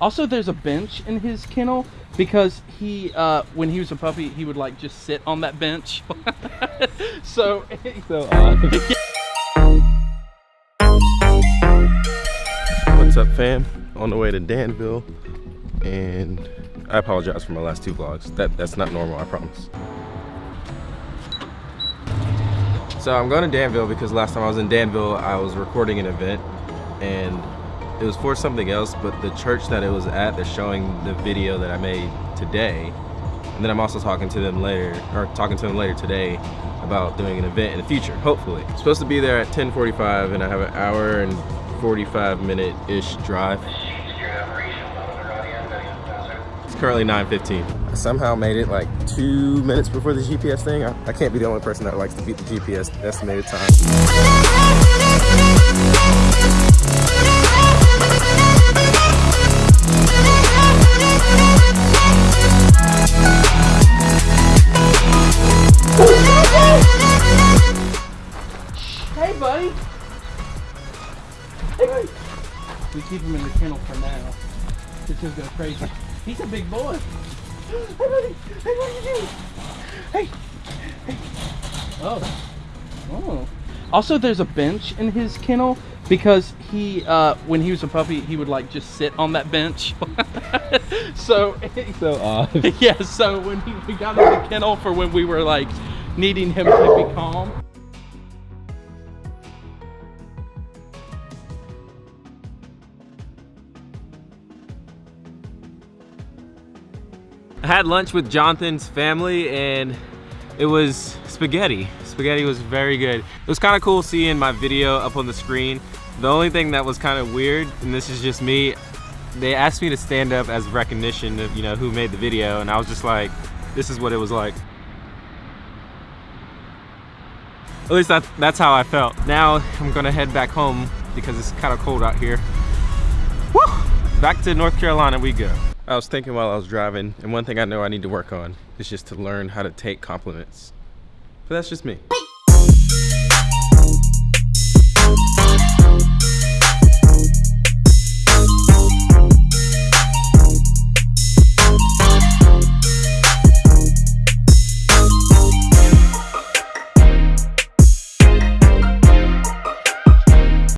Also, there's a bench in his kennel because he, uh, when he was a puppy, he would like just sit on that bench. so, So odd. What's up, fam? On the way to Danville, and I apologize for my last two vlogs. That that's not normal, I promise. So I'm going to Danville because last time I was in Danville, I was recording an event, and it was for something else. But the church that it was at, they're showing the video that I made today, and then I'm also talking to them later, or talking to them later today about doing an event in the future, hopefully. I'm supposed to be there at 10:45, and I have an hour and 45 minute ish drive. It's currently 9:15. I somehow made it like two minutes before the GPS thing. I, I can't be the only person that likes to beat the GPS estimated time. Hey. We keep him in the kennel for now. This he'll go crazy. He's a big boy. Hey, buddy. Hey, what are you doing? Hey. Hey. Oh. Oh. Also, there's a bench in his kennel because he, uh, when he was a puppy, he would like just sit on that bench. so, So odd. yeah. So when he, we got in the kennel for when we were like needing him to be calm. I had lunch with Jonathan's family and it was spaghetti. Spaghetti was very good. It was kind of cool seeing my video up on the screen. The only thing that was kind of weird, and this is just me, they asked me to stand up as recognition of, you know, who made the video, and I was just like, this is what it was like. At least that, that's how I felt. Now I'm gonna head back home because it's kind of cold out here. Woo! Back to North Carolina we go. I was thinking while I was driving, and one thing I know I need to work on is just to learn how to take compliments. But that's just me.